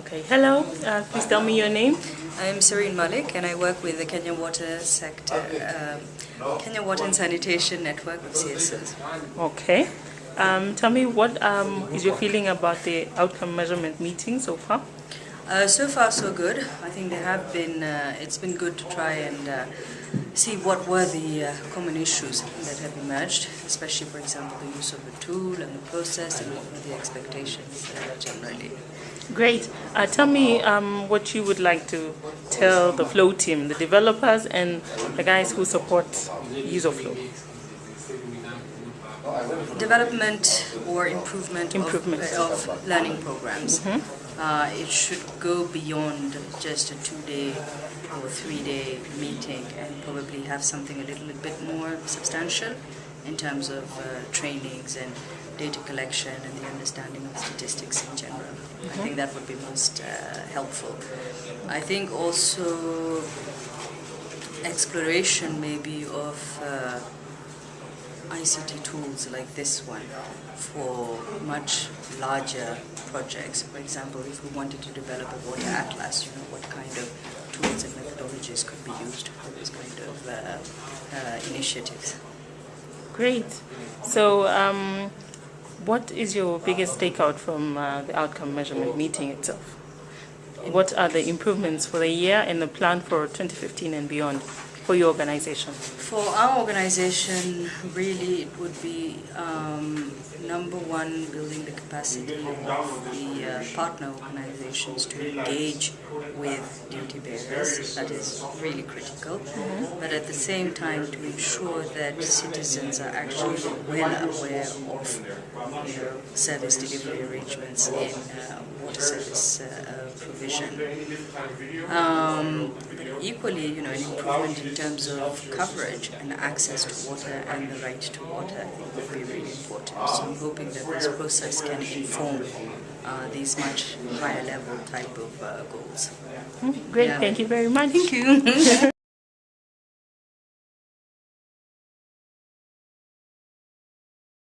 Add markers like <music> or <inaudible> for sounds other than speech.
Okay, hello. Uh, please tell me your name. I'm Serene Malik and I work with the Kenya Water Sector, um, Kenya Water and Sanitation Network of CSOs. Okay. Um, tell me what um, is your feeling about the outcome measurement meeting so far? Uh, so far, so good. I think there have been. Uh, it's been good to try and uh, see what were the uh, common issues that have emerged, especially, for example, the use of the tool and the process, and what were the expectations uh, generally. Great. Uh, tell me um, what you would like to tell the Flow team, the developers, and the guys who support use of Flow. Development or improvement, Improvement. Of, of learning programs. Uh, it should go beyond just a two-day or three-day meeting and probably have something a little bit more substantial in terms of uh, trainings and data collection and the understanding of statistics in general. I think that would be most uh, helpful. I think also exploration maybe of uh, ICT tools like this one for much larger projects. For example, if we wanted to develop a water atlas, you know, what kind of tools and methodologies could be used for this kind of uh, uh, initiatives. Great. So, um, what is your biggest takeout from uh, the outcome measurement meeting itself? What are the improvements for the year and the plan for 2015 and beyond for your organization? For our organization, really it would be um, number one, building the capacity of the uh, partner organizations to engage with duty bearers. That is really critical. But at the same time, to ensure that citizens are actually well aware of you know, service delivery arrangements in uh, water service uh, uh, provision. Um, but equally, you know, an improvement in terms of coverage and access to water and the right to water, I think would be really important. So I'm hoping that this process can inform uh, these much higher level type of uh, goals. Great. Yeah. Thank you very much. Thank you. <laughs>